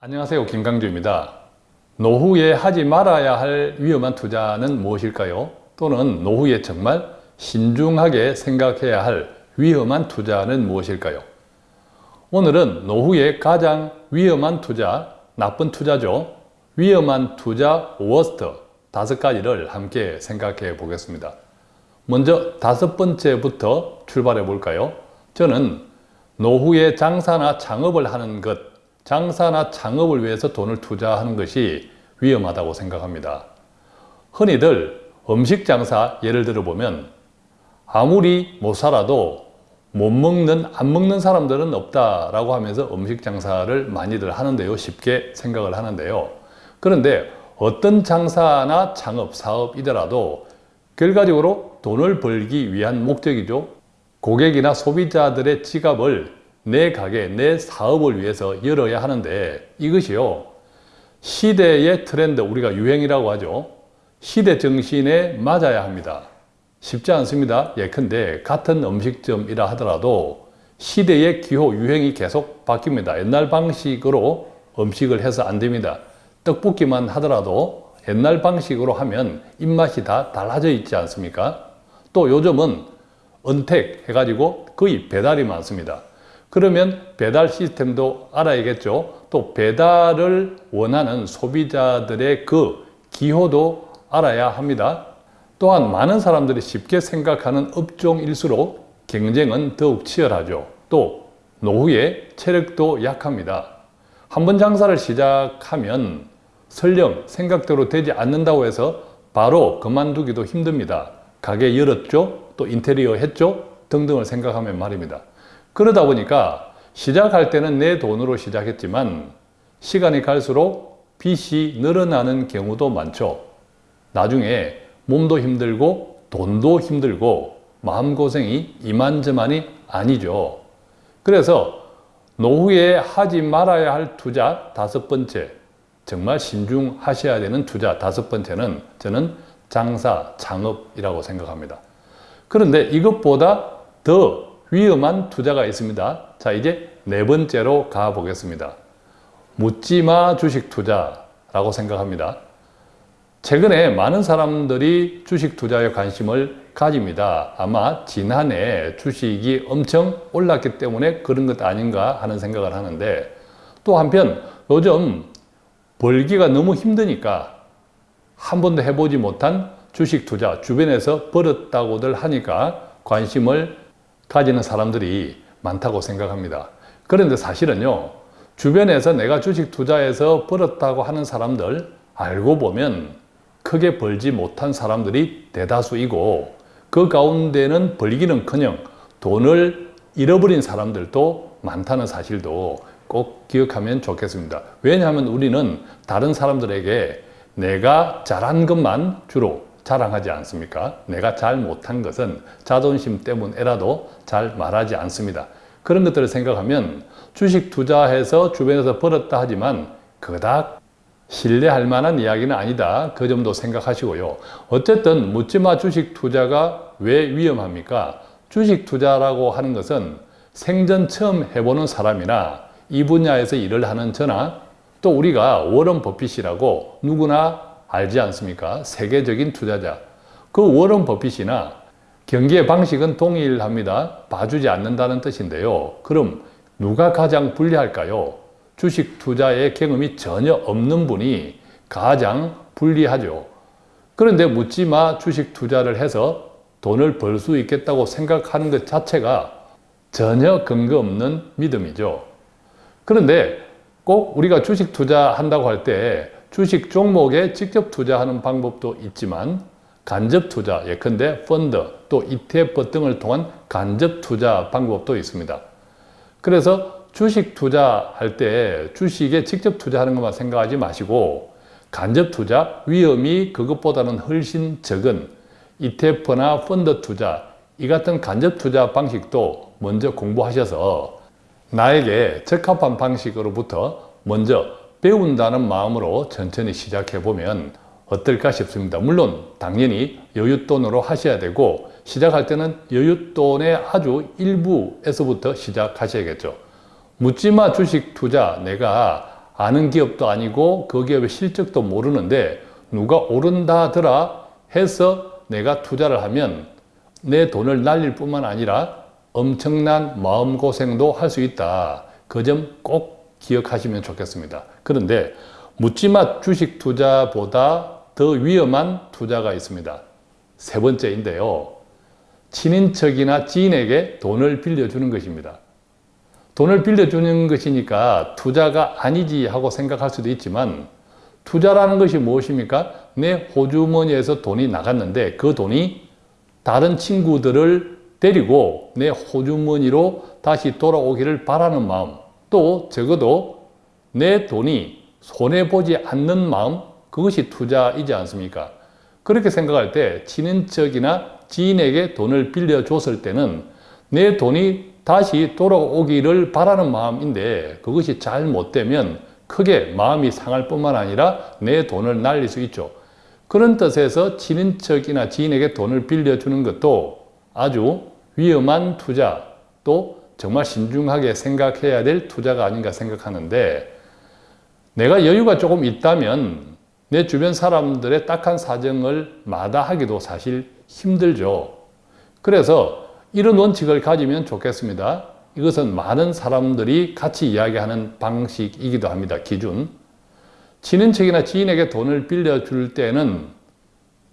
안녕하세요 김강주입니다. 노후에 하지 말아야 할 위험한 투자는 무엇일까요? 또는 노후에 정말 신중하게 생각해야 할 위험한 투자는 무엇일까요? 오늘은 노후에 가장 위험한 투자, 나쁜 투자죠. 위험한 투자 워스트 다섯 가지를 함께 생각해 보겠습니다. 먼저 다섯 번째부터 출발해 볼까요? 저는 노후에 장사나 창업을 하는 것, 장사나 창업을 위해서 돈을 투자하는 것이 위험하다고 생각합니다. 흔히들 음식 장사 예를 들어 보면 아무리 못 살아도 못 먹는, 안 먹는 사람들은 없다라고 하면서 음식 장사를 많이들 하는데요. 쉽게 생각을 하는데요. 그런데 어떤 장사나 창업, 사업이더라도 결과적으로 돈을 벌기 위한 목적이죠. 고객이나 소비자들의 지갑을 내 가게, 내 사업을 위해서 열어야 하는데 이것이요. 시대의 트렌드, 우리가 유행이라고 하죠. 시대 정신에 맞아야 합니다. 쉽지 않습니다. 예컨대 같은 음식점이라 하더라도 시대의 기호, 유행이 계속 바뀝니다. 옛날 방식으로 음식을 해서 안 됩니다. 떡볶이만 하더라도 옛날 방식으로 하면 입맛이 다 달라져 있지 않습니까? 또 요즘은 은택 해가지고 거의 배달이 많습니다. 그러면 배달 시스템도 알아야겠죠. 또 배달을 원하는 소비자들의 그 기호도 알아야 합니다. 또한 많은 사람들이 쉽게 생각하는 업종일수록 경쟁은 더욱 치열하죠. 또 노후에 체력도 약합니다. 한 번 장사를 시작하면 설령 생각대로 되지 않는다고 해서 바로 그만두기도 힘듭니다. 가게 열었죠? 또 인테리어 했죠? 등등을 생각하면 말입니다. 그러다 보니까 시작할 때는 내 돈으로 시작했지만 시간이 갈수록 빚이 늘어나는 경우도 많죠. 나중에 몸도 힘들고 돈도 힘들고 마음고생이 이만저만이 아니죠. 그래서 노후에 하지 말아야 할 투자 다섯 번째, 정말 신중하셔야 되는 투자 다섯 번째는 저는 장사, 창업이라고 생각합니다. 그런데 이것보다 더 위험한 투자가 있습니다. 자, 이제 네 번째로 가보겠습니다. 묻지마 주식 투자라고 생각합니다. 최근에 많은 사람들이 주식 투자에 관심을 가집니다. 아마 지난해 주식이 엄청 올랐기 때문에 그런 것 아닌가 하는 생각을 하는데 또 한편 요즘 벌기가 너무 힘드니까 한 번도 해보지 못한 주식 투자 주변에서 벌었다고들 하니까 관심을 가지는 사람들이 많다고 생각합니다. 그런데 사실은요, 주변에서 내가 주식 투자해서 벌었다고 하는 사람들 알고 보면 크게 벌지 못한 사람들이 대다수이고 그 가운데는 벌기는 커녕 돈을 잃어버린 사람들도 많다는 사실도 꼭 기억하면 좋겠습니다. 왜냐하면 우리는 다른 사람들에게 내가 잘한 것만 주로 자랑하지 않습니까? 내가 잘 못한 것은 자존심 때문에라도 잘 말하지 않습니다. 그런 것들을 생각하면 주식 투자해서 주변에서 벌었다 하지만 그닥 신뢰할 만한 이야기는 아니다. 그 점도 생각하시고요. 어쨌든 묻지마 주식 투자가 왜 위험합니까? 주식 투자라고 하는 것은 생전 처음 해보는 사람이나 이 분야에서 일을 하는 저나 또 우리가 워런 버핏이라고 누구나 알지 않습니까? 세계적인 투자자. 그 워런 버핏이나 경기의 방식은 동일합니다. 봐주지 않는다는 뜻인데요. 그럼 누가 가장 불리할까요? 주식 투자의 경험이 전혀 없는 분이 가장 불리하죠. 그런데 묻지마 주식 투자를 해서 돈을 벌 수 있겠다고 생각하는 것 자체가 전혀 근거 없는 믿음이죠. 그런데 꼭 우리가 주식 투자한다고 할 때 주식 종목에 직접 투자하는 방법도 있지만 간접 투자, 예컨대 펀드, 또 ETF 등을 통한 간접 투자 방법도 있습니다. 그래서 주식 투자할 때 주식에 직접 투자하는 것만 생각하지 마시고 간접 투자, 위험이 그것보다는 훨씬 적은 ETF나 펀드 투자, 이 같은 간접 투자 방식도 먼저 공부하셔서 나에게 적합한 방식으로부터 먼저 배운다는 마음으로 천천히 시작해 보면 어떨까 싶습니다. 물론 당연히 여윳돈으로 하셔야 되고 시작할 때는 여윳돈의 아주 일부에서부터 시작하셔야겠죠. 묻지마 주식 투자 내가 아는 기업도 아니고 그 기업의 실적도 모르는데 누가 오른다더라 해서 내가 투자를 하면 내 돈을 날릴 뿐만 아니라 엄청난 마음고생도 할 수 있다. 그 점 꼭 기억하시면 좋겠습니다. 그런데 묻지마 주식 투자보다 더 위험한 투자가 있습니다. 세 번째인데요. 친인척이나 지인에게 돈을 빌려주는 것입니다. 돈을 빌려주는 것이니까 투자가 아니지 하고 생각할 수도 있지만 투자라는 것이 무엇입니까? 내 호주머니에서 돈이 나갔는데 그 돈이 다른 친구들을 데리고 내 호주머니로 다시 돌아오기를 바라는 마음 또 적어도 내 돈이 손해보지 않는 마음 그것이 투자이지 않습니까? 그렇게 생각할 때 친인척이나 지인에게 돈을 빌려줬을 때는 내 돈이 다시 돌아오기를 바라는 마음인데 그것이 잘못되면 크게 마음이 상할 뿐만 아니라 내 돈을 날릴 수 있죠. 그런 뜻에서 친인척이나 지인에게 돈을 빌려주는 것도 아주 위험한 투자 또 정말 신중하게 생각해야 될 투자가 아닌가 생각하는데 내가 여유가 조금 있다면 내 주변 사람들의 딱한 사정을 마다하기도 사실 힘들죠. 그래서 이런 원칙을 가지면 좋겠습니다. 이것은 많은 사람들이 같이 이야기하는 방식이기도 합니다. 기준. 친인척이나 지인에게 돈을 빌려줄 때는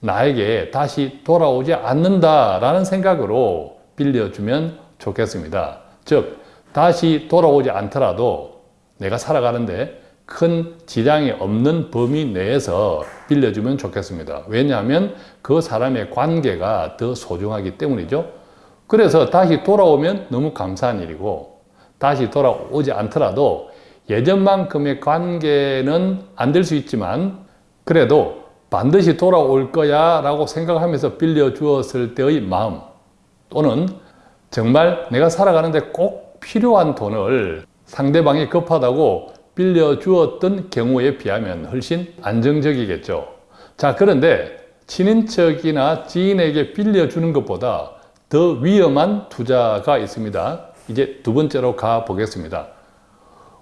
나에게 다시 돌아오지 않는다라는 생각으로 빌려주면 좋겠습니다. 즉, 다시 돌아오지 않더라도 내가 살아가는데 큰 지장이 없는 범위 내에서 빌려주면 좋겠습니다. 왜냐하면 그 사람의 관계가 더 소중하기 때문이죠. 그래서 다시 돌아오면 너무 감사한 일이고 다시 돌아오지 않더라도 예전만큼의 관계는 안 될 수 있지만 그래도 반드시 돌아올 거야 라고 생각하면서 빌려주었을 때의 마음 또는 정말 내가 살아가는데 꼭 필요한 돈을 상대방이 급하다고 빌려주었던 경우에 비하면 훨씬 안정적이겠죠. 자, 그런데 친인척이나 지인에게 빌려주는 것보다 더 위험한 투자가 있습니다. 이제 두 번째로 가 보겠습니다.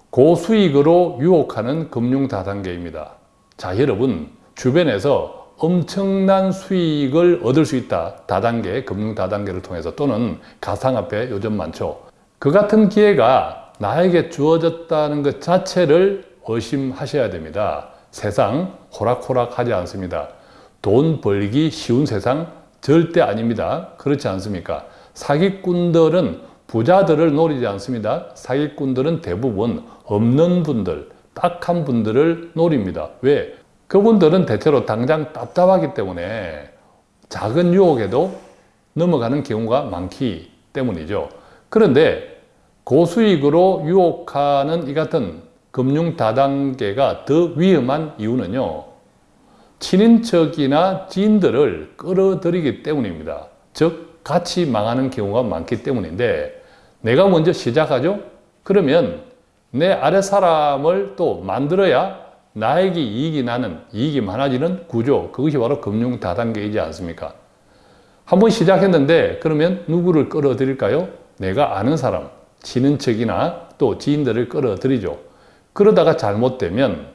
고수익으로 유혹하는 금융 다단계입니다. 자, 여러분 주변에서 엄청난 수익을 얻을 수 있다. 다단계, 금융 다단계를 통해서 또는 가상화폐 요즘 많죠. 그 같은 기회가 나에게 주어졌다는 것 자체를 의심하셔야 됩니다. 세상 호락호락 하지 않습니다. 돈 벌기 쉬운 세상 절대 아닙니다. 그렇지 않습니까? 사기꾼들은 부자들을 노리지 않습니다. 사기꾼들은 대부분 없는 분들, 딱한 분들을 노립니다. 왜? 그분들은 대체로 당장 답답하기 때문에 작은 유혹에도 넘어가는 경우가 많기 때문이죠. 그런데 고수익으로 유혹하는 이 같은 금융 다단계가 더 위험한 이유는요. 친인척이나 지인들을 끌어들이기 때문입니다. 즉 같이 망하는 경우가 많기 때문인데 내가 먼저 시작하죠? 그러면 내 아래 사람을 또 만들어야 나에게 이익이 나는, 이익이 많아지는 구조 그것이 바로 금융 다단계이지 않습니까? 한번 시작했는데 그러면 누구를 끌어들일까요? 내가 아는 사람, 친인척이나 또 지인들을 끌어들이죠. 그러다가 잘못되면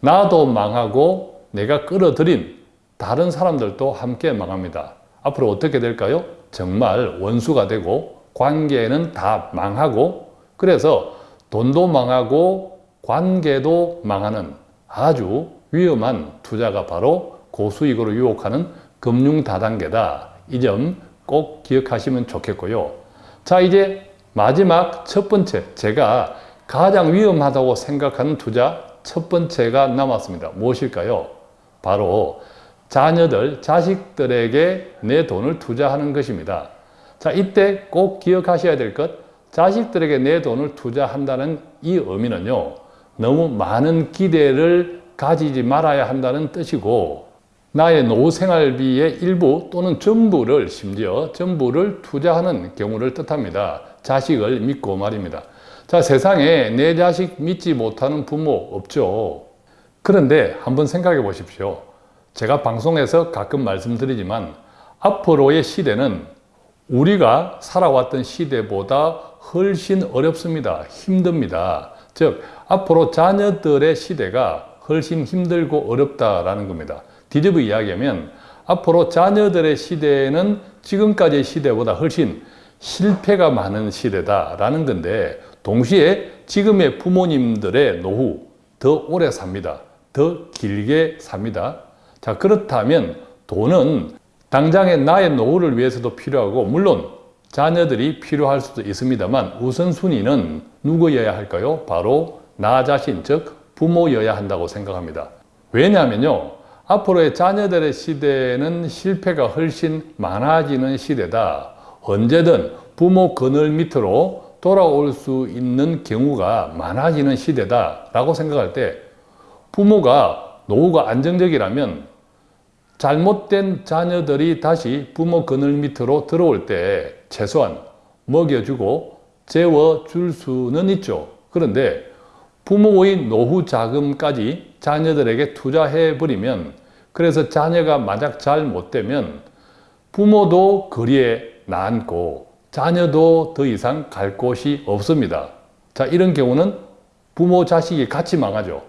나도 망하고 내가 끌어들인 다른 사람들도 함께 망합니다. 앞으로 어떻게 될까요? 정말 원수가 되고 관계는 다 망하고 그래서 돈도 망하고 관계도 망하는 아주 위험한 투자가 바로 고수익으로 유혹하는 금융 다단계다. 이 점 꼭 기억하시면 좋겠고요. 자 이제 마지막 첫 번째 제가 가장 위험하다고 생각하는 투자 첫 번째가 남았습니다. 무엇일까요? 바로 자녀들, 자식들에게 내 돈을 투자하는 것입니다. 자, 이때 꼭 기억하셔야 될 것, 자식들에게 내 돈을 투자한다는 이 의미는요, 너무 많은 기대를 가지지 말아야 한다는 뜻이고, 나의 노후 생활비의 일부 또는 전부를, 심지어 전부를 투자하는 경우를 뜻합니다. 자식을 믿고 말입니다. 자, 세상에 내 자식 믿지 못하는 부모 없죠. 그런데 한번 생각해 보십시오. 제가 방송에서 가끔 말씀드리지만 앞으로의 시대는 우리가 살아왔던 시대보다 훨씬 어렵습니다. 힘듭니다. 즉 앞으로 자녀들의 시대가 훨씬 힘들고 어렵다라는 겁니다. 뒤집어 이야기하면 앞으로 자녀들의 시대는 지금까지의 시대보다 훨씬 실패가 많은 시대다라는 건데 동시에 지금의 부모님들의 노후 더 오래 삽니다. 더 길게 삽니다. 자 그렇다면 돈은 당장의 나의 노후를 위해서도 필요하고 물론 자녀들이 필요할 수도 있습니다만 우선순위는 누구여야 할까요? 바로 나 자신 즉 부모여야 한다고 생각합니다. 왜냐하면요. 앞으로의 자녀들의 시대는 실패가 훨씬 많아지는 시대다. 언제든 부모 그늘 밑으로 돌아올 수 있는 경우가 많아지는 시대다 라고 생각할 때 부모가 노후가 안정적이라면 잘못된 자녀들이 다시 부모 그늘 밑으로 들어올 때 최소한 먹여주고 재워줄 수는 있죠. 그런데 부모의 노후 자금까지 자녀들에게 투자해버리면 그래서 자녀가 만약 잘 못되면 부모도 거리에 남고 자녀도 더 이상 갈 곳이 없습니다. 자 이런 경우는 부모 자식이 같이 망하죠.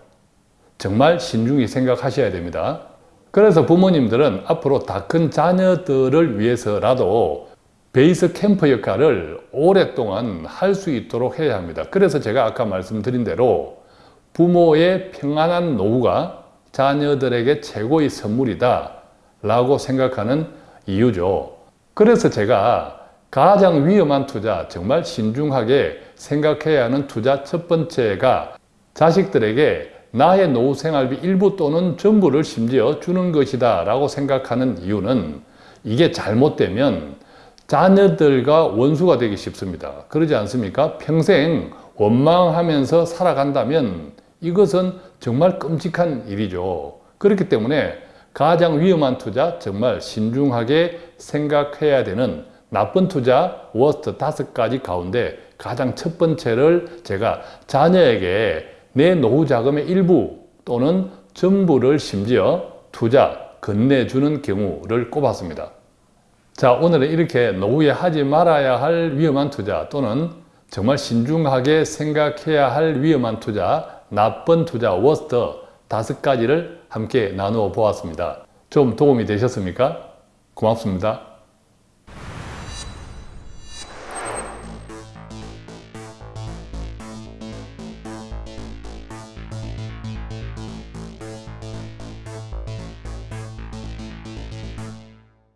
정말 신중히 생각하셔야 됩니다. 그래서 부모님들은 앞으로 다 큰 자녀들을 위해서라도 베이스 캠프 역할을 오랫동안 할 수 있도록 해야 합니다. 그래서 제가 아까 말씀드린 대로 부모의 평안한 노후가 자녀들에게 최고의 선물이다 라고 생각하는 이유죠. 그래서 제가 가장 위험한 투자, 정말 신중하게 생각해야 하는 투자 첫 번째가 자식들에게 나의 노후 생활비 일부 또는 전부를 심지어 주는 것이다 라고 생각하는 이유는 이게 잘못되면 자녀들과 원수가 되기 쉽습니다. 그러지 않습니까? 평생 원망하면서 살아간다면 이것은 정말 끔찍한 일이죠. 그렇기 때문에 가장 위험한 투자 정말 신중하게 생각해야 되는 나쁜 투자 워스트 다섯 가지 가운데 가장 첫 번째를 제가 자녀에게 내 노후 자금의 일부 또는 전부를 심지어 투자, 건네주는 경우를 꼽았습니다. 자, 오늘은 이렇게 노후에 하지 말아야 할 위험한 투자 또는 정말 신중하게 생각해야 할 위험한 투자, 나쁜 투자, 워스트 다섯 가지를 함께 나누어 보았습니다. 좀 도움이 되셨습니까? 고맙습니다.